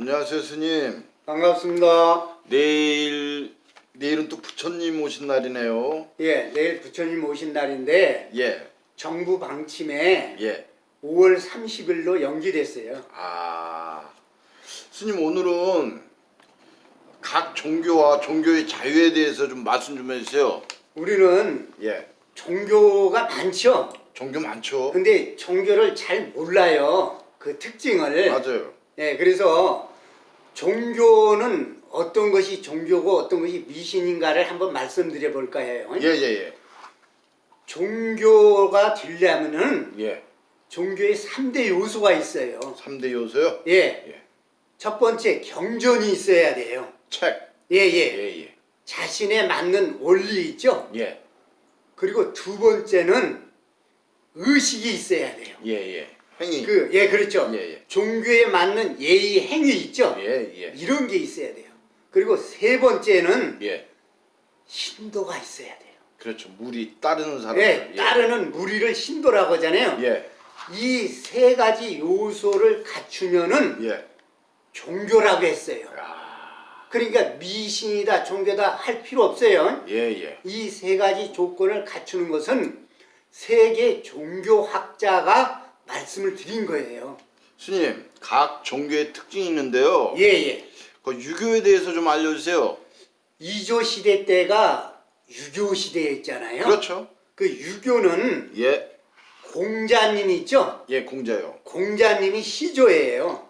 안녕하세요 스님. 반갑습니다. 내일 내일은 또 부처님 오신 날이네요. 예, 내일 부처님 오신 날인데 예, 정부 방침에 예. 5월 30일로 연기됐어요. 아 스님 오늘은 각 종교와 종교의 자유에 대해서 좀 말씀 좀 해주세요. 우리는 예, 종교가 많죠. 종교 많죠. 근데 종교를 잘 몰라요. 그 특징을. 맞아요. 예, 그래서 종교는 어떤 것이 종교고 어떤 것이 미신인가를 한번 말씀드려 볼까 해요. 예, 예, 종교가 되려면은 예, 예. 종교의 3대 요소가 있어요. 3대 요소요. 예. 예. 첫 번째 경전이 있어야 돼요. 책. 예, 예. 예, 예, 자신에 맞는 원리 있죠. 예, 그리고 두 번째는 의식이 있어야 돼요. 예, 예. 행위. 그, 예, 그렇죠. 예, 예. 종교에 맞는 예의 행위 있죠. 예, 예, 이런 게 있어야 돼요. 그리고 세 번째는 예. 신도가 있어야 돼요. 그렇죠. 물이 따르는 사람. 예, 따르는 무리를 신도라고 하잖아요. 예, 이 세 가지 요소를 갖추면은 예. 종교라고 했어요. 야, 그러니까 미신이다, 종교다 할 필요 없어요. 예, 예. 이 세 가지 조건을 갖추는 것은 세계 종교학자가 말씀을 드린 거예요. 스님, 각 종교의 특징이 있는데요. 예, 예. 그 유교에 대해서 좀 알려주세요. 이조 시대 때가 유교 시대였잖아요. 그렇죠. 그 유교는 예, 공자님 있죠? 예, 공자요. 공자님이 시조예요.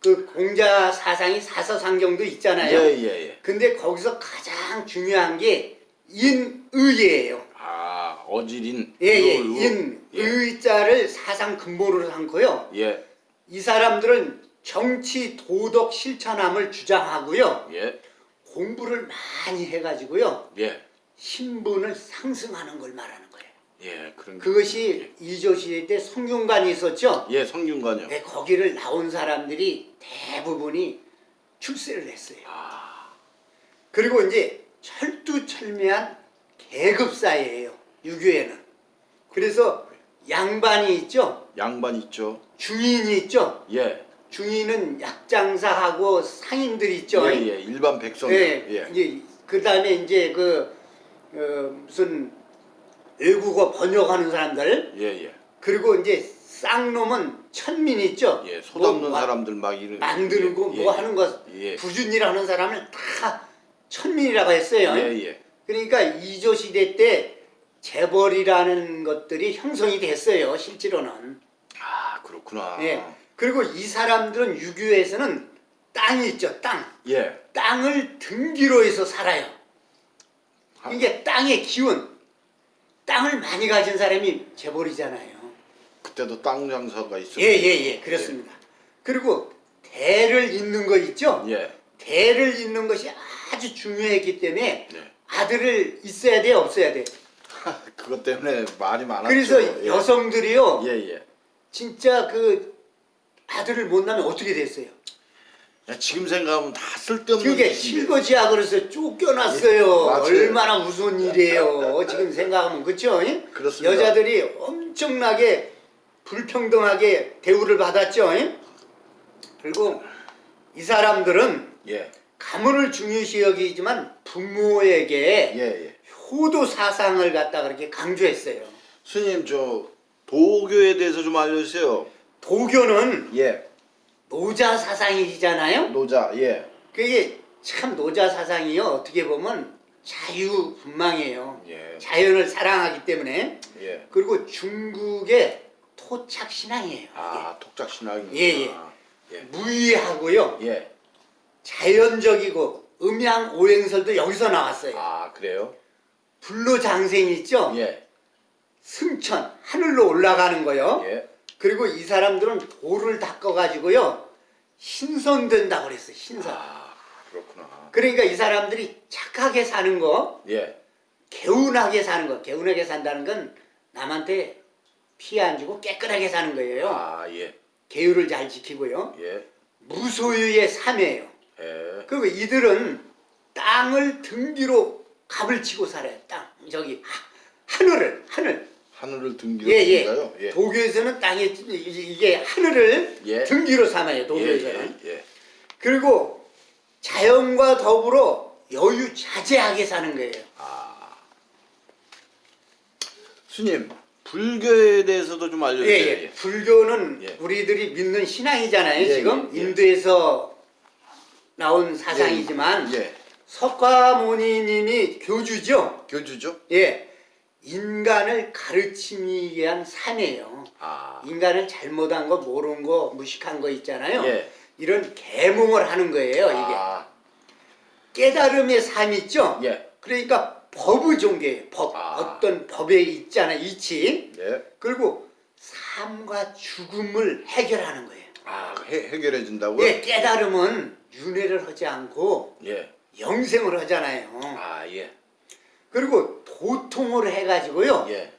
그 공자 사상이 사서상경도 있잖아요. 예, 예, 예. 근데 거기서 가장 중요한 게 인의예요. 아, 어질인. 예, 예. 의, 인, 예, 의자를 사상 근본으로 삼고요. 예, 이 사람들은 정치 도덕 실천함을 주장하고요. 예, 공부를 많이 해가지고요. 예, 신분을 상승하는 걸 말하는 거예요. 예, 그런 게- 그것이 이조 시대 때 성균관이 있었죠. 예, 성균관요. 네, 거기를 나온 사람들이 대부분이 출세를 했어요. 아, 그리고 이제 철두철미한 계급 사회예요. 유교에는. 그래서 양반이 있죠. 양반 있죠. 중인이 있죠. 예, 중인은 약장사하고 상인들 있죠. 예, 예, 일반 백성. 예, 예, 이제 그다음에 이제 그 어, 무슨 외국어 번역하는 사람들 예, 예, 그리고 이제 쌍놈은 천민 있죠. 예, 소담는 뭐 마- 사람들 막 이런. 만들고 예, 뭐 예, 하는 거 예, 부준이라는 사람을 다 천민이라고 했어요. 예, 예, 그러니까 이조 시대 때 재벌이라는 것들이 형성이 됐어요. 실제로는. 아, 그렇구나. 예. 그리고 이 사람들은 유교에서는 땅이 있죠. 땅. 예, 땅을 등기로 해서 살아요. 아. 이게 땅의 기운. 땅을 많이 가진 사람이 재벌이잖아요. 그때도 땅 장사가 있었죠. 예, 예, 예. 그렇습니다. 그리고 대를 잇는 거 있죠? 예, 대를 잇는 것이 아주 중요했기 때문에 예. 아들을 있어야 돼, 없어야 돼. 그것 때문에 말이 많았죠. 그래서 예. 여성들이요. 예, 예. 진짜 그 아들을 못 낳으면 어떻게 됐어요? 야, 지금 생각하면 다 쓸데없는 그게. 실거지야 그래서 쫓겨났어요. 예. 얼마나 무서운 일이에요. 지금 생각하면 그렇죠? 그렇습니다. 여자들이 엄청나게 불평등하게 대우를 받았죠. 그리고 이 사람들은 예, 가문을 중요시 여기지만 부모에게 예, 예. 효도 사상을 갖다 그렇게 강조했어요. 스님 저 도교에 대해서 좀 알려주세요. 도교는 예, 노자 사상이잖아요. 노자, 예, 그게 참 노자 사상이요. 어떻게 보면 자유분방이에요. 예, 자연을 사랑하기 때문에 예. 그리고 중국의 토착 신앙이에요. 아, 독작 신앙이. 예, 예. 예, 무의하고요. 예. 자연적이고 음양 오행설도 여기서 나왔어요. 아, 그래요? 불로장생 있죠? 예, 승천 하늘로 올라가는 거요. 예. 그리고 이 사람들은 돌을 닦아가지고요 신선된다고 그랬어요. 신선. 아, 그렇구나. 그러니까 이 사람들이 착하게 사는 거, 예, 개운하게 사는 거. 개운하게 산다는 건 남한테 피해 안 주고 깨끗하게 사는 거예요. 아, 예, 계율을 잘 지키고요. 예, 무소유의 삶이에요. 예. 그리고 이들은 땅을 등기로 값을 치고 살아요. 땅 저기 하- 하늘을 하늘. 하늘을 등기로 예, 예. 요 예. 도교에서는 땅에 이- 이게 하늘을 예. 등기로 삼아요. 예, 도교에서는. 예, 예. 그리고 자연과 더불어 여유 자제하게 사는 거예요. 스님 불교에 대해서도 좀 예, 알려주세요. 예. 불교는 예. 우리들이 믿는 신앙이잖아요. 예, 지금 예, 예. 인도에서 나온 사상이지만 예. 석가모니님이 교주죠. 교주죠? 예. 인간을 가르치기 위한 산이에요. 아, 인간을 잘못한 거, 모르는 거, 무식한 거 있잖아요. 예. 이런 계몽을 하는 거예요. 이게 아, 깨달음의 삶 있죠. 예. 그러니까 법의 종교예요. 법 아. 어떤 법에 있잖아요. 이치 예. 그리고 삶과 죽음을 해결하는 거예요. 아, 해, 해결해 준다고요? 예, 깨달음은 윤회를 하지 않고 예. 영생을 하잖아요. 아, 예. 그리고 도통을 해가지고요. 예.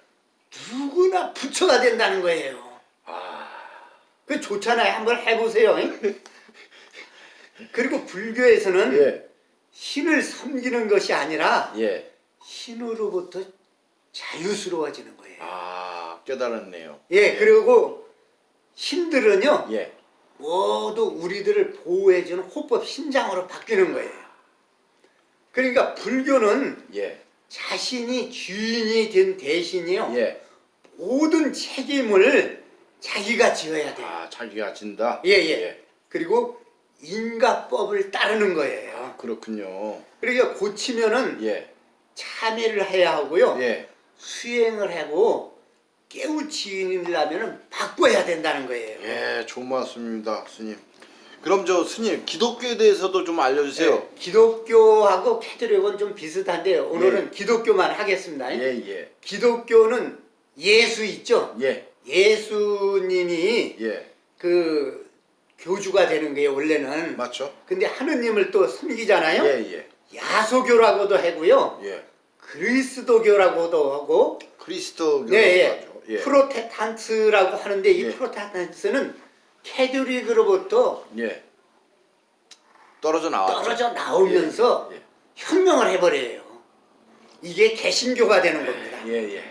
누구나 부처가 된다는 거예요. 아, 그 좋잖아요. 한번 해보세요. 그리고 불교에서는 예. 신을 섬기는 것이 아니라 예. 신으로부터 자유스러워지는 거예요. 아, 깨달았네요. 예, 그리고 신들은요 예. 모두 우리들을 보호해주는 호법 신장으로 바뀌는 거예요. 그러니까 불교는 예. 자신이 주인이 된 대신이요 예. 모든 책임을 자기가 지어야 돼요. 아, 자기가 진다? 예, 예. 그리고 인가법을 따르는 거예요. 그렇군요. 그러니까 고치면은 예. 참회를 해야 하고요. 예. 수행을 하고 깨우치려면은 바꿔야 된다는 거예요. 예, 좋은 말씀입니다, 스님. 그럼 저 스님 기독교에 대해서도 좀 알려주세요. 네, 기독교하고 캐톨릭은 좀 비슷한데요. 오늘은 기독교만 하겠습니다. 예, 예, 기독교는 예수 있죠? 예, 예수님이 예, 그 교주가 되는 거예요, 원래는. 맞죠? 근데 하느님을 또 섬기잖아요. 예, 예, 야소교라고도 하고요. 예. 그리스도교라고도 하고 크리스토교라고 네, 예. 하죠. 예, 프로테탄트라고 하는데 이 예. 프로테탄트는 캐톨릭으로부터 예. 떨어져 나왔죠. 떨어져 나오면서 예, 혁명을 해버려요. 이게 개신교가 되는 겁니다. 예, 예,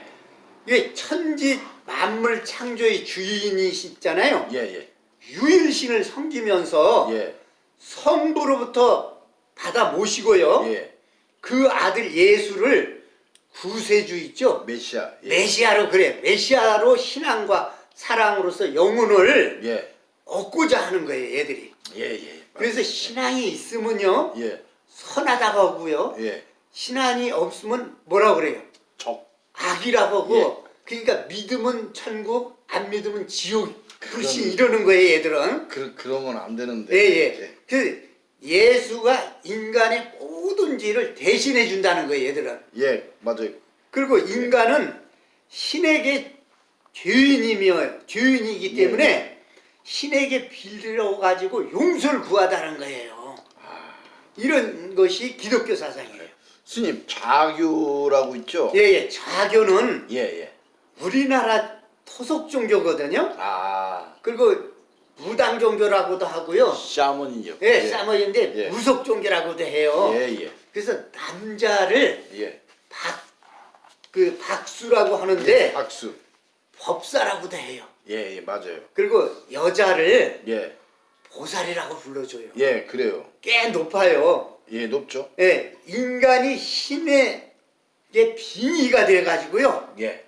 이게 천지 만물 창조의 주인이시잖아요. 예, 예, 유일신을 섬기면서 예, 성부로부터 받아 모시고요. 예. 그 아들 예수를 구세주 있죠. 메시아. 예, 메시아로 그래. 메시아로 신앙과 사랑으로서 영혼을 예, 얻고자 하는 거예요, 얘들이. 예, 예. 그래서 신앙이 있으면요. 예, 선하다고 하고요. 예. 신앙이 없으면 뭐라 그래요? 적. 악이라고 하고 예. 그러니까 믿으면 천국 안 믿으면 지옥 그럼- 이러는 거예요 얘들은 그건안 되는데. 예예 그 예수가 인간의 모든 죄를 대신해 준다는 거예요 얘들은 예, 맞아요. 그리고 인간은 신에게 죄인이며 죄인이기 예, 때문에 신에게 빌려 가지고 용서를 구하다는 거예요 이런 것이 기독교 사상이에요 스님 자교라고 있죠? 예예 자교는 예, 예. 우리나라 토속 종교거든요. 아, 그리고 무당 종교라고도 하고요. 샤머니요. 예, 사머인데 예. 무속 종교라고도 해요. 예, 예, 그래서 남자를 예. 박, 그 박수라고 하는데 박수. 법사라고도 해요. 예, 예, 맞아요. 그리고 여자를 예, 보살이라고 불러줘요. 예, 그래요. 꽤 높아요. 예, 높죠? 예, 인간이 신의 빙의가 돼가지고요. 예.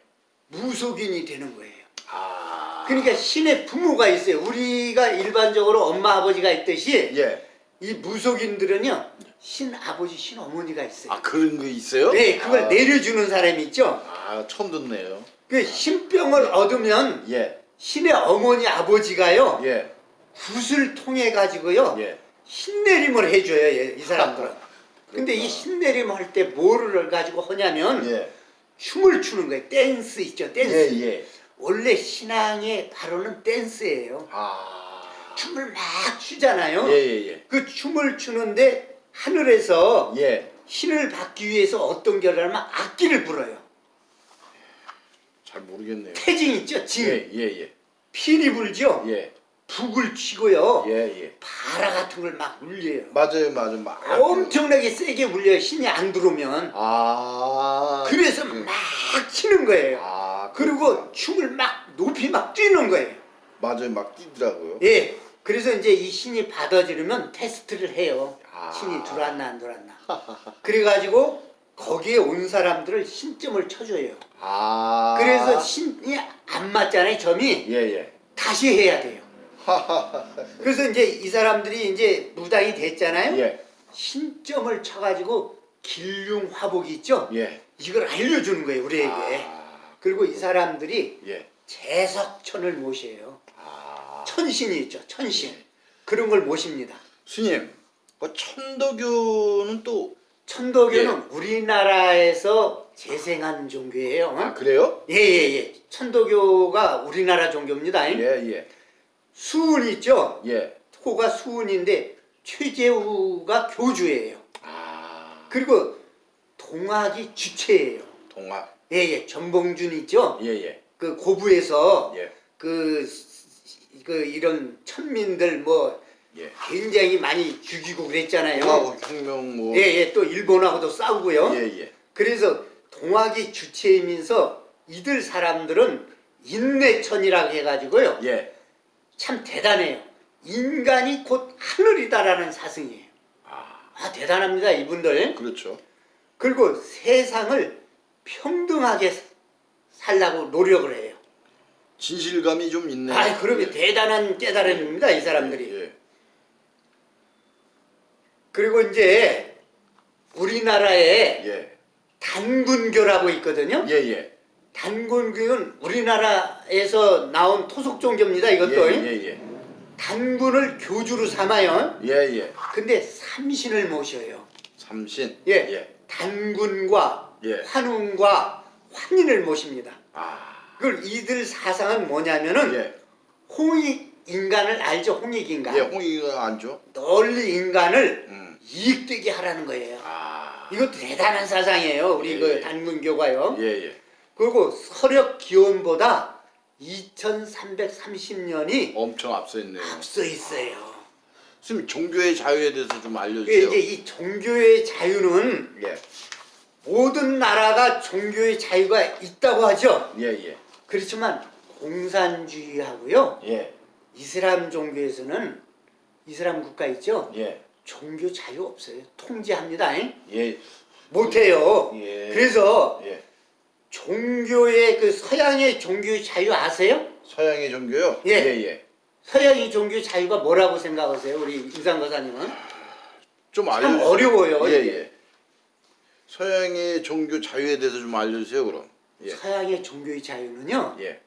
무속인이 되는 거예요. 아. 그러니까 신의 부모가 있어요. 우리가 일반적으로 엄마 아버지가 있듯이 예. 이 무속인들은요 신 아버지 신 어머니가 있어요. 아, 그런 거 있어요? 네, 그걸 아, 내려주는 사람이 있죠. 아, 처음 듣네요. 그 신병을 얻으면 예, 신의 어머니 아버지가요 예, 굿을 통해 가지고요 예. 신내림을 해줘요 얘- 이 사람들은. 근데 이 신내림 할 때 뭐를 가지고 하냐면 예. 춤을 추는 거예요. 댄스 있죠, 댄스. 예, 예. 원래 신앙의 바로는 댄스예요. 아. 춤을 막 추잖아요. 예, 예, 예. 그 춤을 추는데 하늘에서 예. 신을 받기 위해서 어떤 결을 하면 악기를 불어요. 잘 모르겠네요. 태징 있죠? 징. 예, 예, 예. 피리 불죠? 예. 북을 치고요. 예, 예. 바라 같은 걸 막 울려요. 맞아요, 맞아요. 막. 엄청나게 세게 울려요. 신이 안 들어오면. 아. 그래서 그- 막 치는 거예요. 아. 그리고 춤을 막 높이 막 뛰는 거예요. 맞아요, 막 뛰더라고요. 예. 그래서 이제 이 신이 받아주려면 테스트를 해요. 아. 신이 들어왔나 안 들어왔나. 그래가지고 거기에 온 사람들을 신점을 쳐줘요. 아. 그래서 신이 안 맞잖아요. 점이 예, 예. 다시 해야 돼요. 그래서 이제 이 사람들이 이제 무당이 됐잖아요. 예. 신점을 쳐가지고 길흉 화복이 있죠. 예. 이걸 알려주는 거예요 우리에게. 아. 그리고 이 사람들이 예. 재석천을 모셔요. 아. 천신이 있죠. 천신. 그런 걸 모십니다. 스님, 그 천도교는 또 천도교는 우리나라에서 재생한 종교예요. 아, 그래요? 예예 예. 천도교가 우리나라 종교입니다. 예, 예. 수은 있죠. 예. 호가 수은인데 최재우가 교주예요. 아. 그리고 동학이 주체예요. 동학. 예예. 정봉준 있죠. 예, 예. 그 고부에서 예. 그, 그 이런 천민들 뭐 예. 굉장히 많이 죽이고 그랬잖아요. 동학 혁명 뭐 예 예. 또 일본하고도 싸우고요. 예, 예. 그래서 동학이 주체이면서 이들 사람들은 인내천이라고 해가지고요. 예. 참 대단해요. 인간이 곧 하늘이다라는 사승이에요. 아, 아 대단합니다 이분들. 그렇죠. 그리고 세상을 평등하게 살라고 노력을 해요. 진실감이 좀 있네. 아 그러면 대단한 깨달음입니다 이 사람들이. 예. 그리고 이제 우리나라에 예. 단군교라고 있거든요. 예, 예. 단군교는 우리나라에서 나온 토속 종교입니다. 이것도 예, 예, 예. 단군을 교주로 삼아요. 예, 예. 근데 삼신을 모셔요. 삼신. 예. 예. 단군과 예. 환웅과 환인을 모십니다. 아. 그 이들 사상은 뭐냐면은 예. 홍익 인간을 알죠? 홍익 인간. 예, 홍이가 안죠? 널리 인간을 음. 이익되게 하라는 거예요. 아. 이것도 대단한 사상이에요. 우리 예, 그 예. 단군교가요. 예, 예. 그리고 서력 기원보다 2330년이 엄청 앞서 있네요. 앞서 있어요. 스님 종교의 자유에 대해서 좀그 알려주세요. 이제 이 종교의 자유는 예. 모든 나라가 종교의 자유가 있다고 하죠. 예, 예. 그렇지만 공산주의하고요. 예. 이슬람 종교에서는 이슬람 국가 있죠. 예. 종교 자유 없어요. 통제합니다. 잉? 예. 못해요. 예. 그래서 예. 종교의 그 서양의 종교의 자유 아세요? 서양의 종교요? 예. 예, 예. 서양의 종교 자유가 뭐라고 생각하세요? 우리 임상 거사님은? 좀참 알려주세요. 어려워요. 예. 예. 서양의 종교 자유에 대해서 좀 알려주세요, 그럼. 예. 서양의 종교의 자유는요. 예.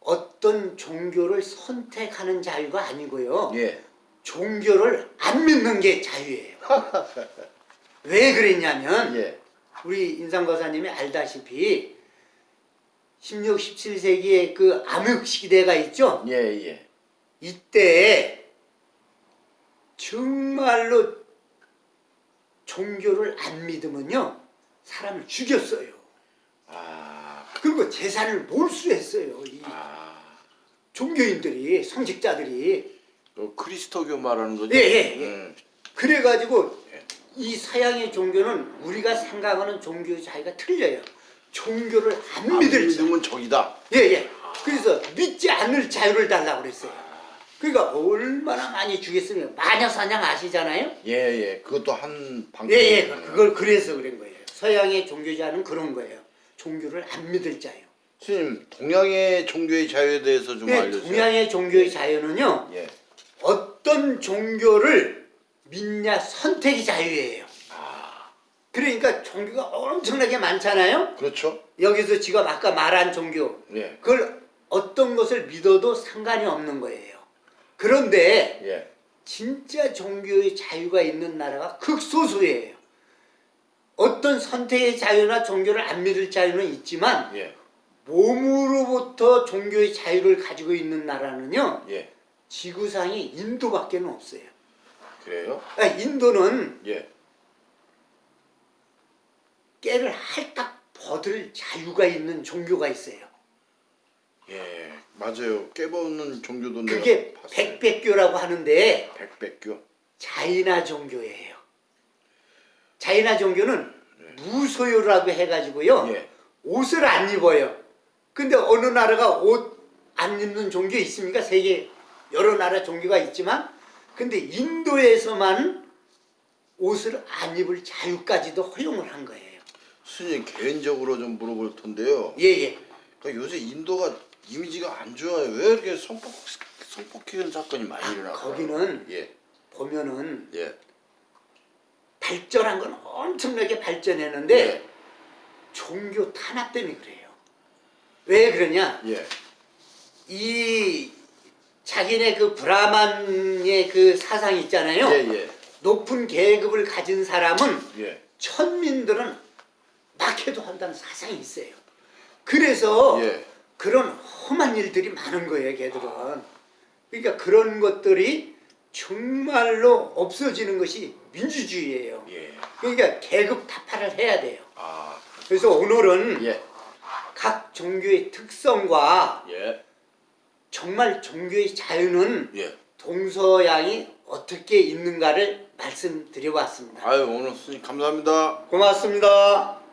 어떤 종교를 선택하는 자유가 아니고요. 예. 종교를 안 믿는 게 자유예요. 왜 그랬냐면 예. 우리 인상거사님이 알다시피 16, 17세기에 그 암흑 시대가 있죠. 예, 예. 이때 정말로 종교를 안 믿으면요 사람을 죽였어요. 아. 그리고 재산을 몰수했어요. 이 아. 종교인들이 성직자들이 그 크리스토교 말하는 거죠? 예, 예, 예. 음. 그래가지고 예. 이 서양의 종교는 우리가 생각하는 종교 자유가 틀려요. 종교를 안 안 믿을 자유. 믿으면 적이다. 예, 예. 그래서 믿지 않을 자유를 달라고 그랬어요. 그러니까 얼마나 많이 주겠으면 마녀 사냥 아시잖아요? 예, 예. 그것도 한 방법. 예, 예. 그걸 그래서 그런 거예요. 서양의 종교자는 그런 거예요. 종교를 안 믿을 자유. 스님, 동양의 종교의 자유에 대해서 좀 예, 알려주세요. 동양의 종교의 자유는요. 예. 어떤 종교를 믿냐 선택이 자유예요. 아. 그러니까 종교가 엄청나게 많잖아요. 그렇죠? 여기서 지금 아까 말한 종교 예. 그걸 어떤 것을 믿어도 상관이 없는 거예요. 그런데 예. 진짜 종교의 자유가 있는 나라가 극소수예요. 어떤 선택의 자유나 종교를 안 믿을 자유는 있지만 예. 몸으로부터 종교의 자유를 가지고 있는 나라는요 예. 지구상에 인도밖에 없어요. 그래요? 아, 인도는 예. 깨를 할딱 벗을 자유가 있는 종교가 있어요. 예. 맞아요. 깨보는 종교도 그게. 백백교라고 하는데 백백교. 자이나 종교예요. 자이나 종교는 무소유라고 해가지고요. 예. 옷을 안 입어요. 근데 어느 나라가 옷 안 입는 종교 있습니까? 세계 여러 나라 종교가 있지만 근데 인도에서만 옷을 안 입을 자유까지도 허용을 한 거예요. 스님 개인적으로 좀 물어볼 텐데요. 예예. 그러니까 요새 인도가 이미지가 안 좋아요. 왜 이렇게 성폭 성폭행 사건이 많이 일어나요? 거기는 예, 보면은 예, 발전한 건 엄청나게 발전했는데 예, 종교 탄압 때문에 그래요. 왜 그러냐? 예, 이 자기네 그 브라만의 그 사상 있잖아요. 예, 예, 높은 계급을 가진 사람은 예, 천민들은 막해도 한다는 사상이 있어요. 그래서 예. 그런 험한 일들이 많은 거예요, 걔들은. 그러니까 그런 것들이 정말로 없어지는 것이 민주주의예요. 예. 그러니까 계급 타파를 해야 돼요. 아, 그래서 오늘은 예, 각 종교의 특성과 예, 정말 종교의 자유는 예. 동서양이 어떻게 있는가를 말씀드려봤습니다. 아유 오늘 스님 감사합니다. 고맙습니다.